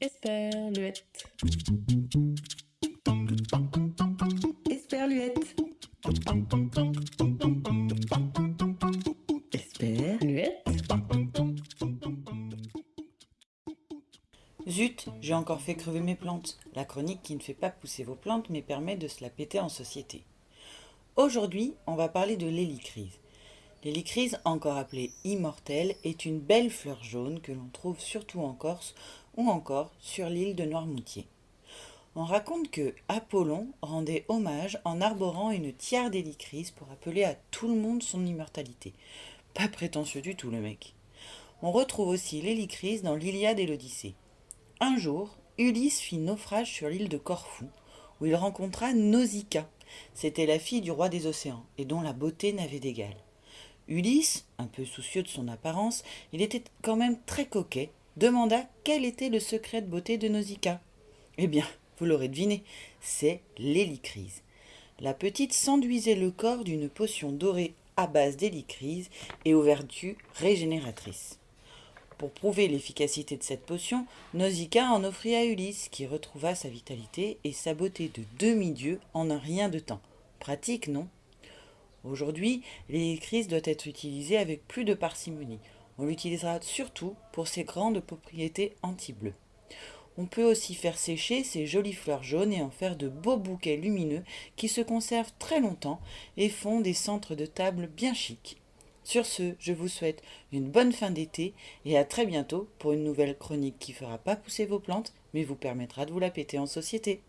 Esperluette. Esperluette. Esperluette. Zut, j'ai encore fait crever mes plantes. La chronique qui ne fait pas pousser vos plantes mais permet de se la péter en société. Aujourd'hui, on va parler de l'hélicryse. L'hélicryse, encore appelée immortelle, est une belle fleur jaune que l'on trouve surtout en Corse ou encore sur l'île de Noirmoutier. On raconte que Apollon rendait hommage en arborant une tiare d'hélicryse pour appeler à tout le monde son immortalité. Pas prétentieux du tout le mec. On retrouve aussi l'hélicryse dans l'Iliade et l'Odyssée. Un jour, Ulysse fit naufrage sur l'île de Corfou, où il rencontra Nausicaa. C'était la fille du roi des océans, et dont la beauté n'avait d'égal. Ulysse, un peu soucieux de son apparence, il était quand même très coquet, demanda quel était le secret de beauté de Nausicaa. Eh bien, vous l'aurez deviné, c'est l'hélicryse. La petite s'enduisait le corps d'une potion dorée à base d'hélicryse et aux vertus régénératrices. Pour prouver l'efficacité de cette potion, Nausicaa en offrit à Ulysse, qui retrouva sa vitalité et sa beauté de demi-dieu en un rien de temps. Pratique, non? Aujourd'hui, l'hélicryse doit être utilisée avec plus de parcimonie. On l'utilisera surtout pour ses grandes propriétés anti-bleu. On peut aussi faire sécher ces jolies fleurs jaunes et en faire de beaux bouquets lumineux qui se conservent très longtemps et font des centres de table bien chics. Sur ce, je vous souhaite une bonne fin d'été et à très bientôt pour une nouvelle chronique qui fera pas pousser vos plantes mais vous permettra de vous la péter en société.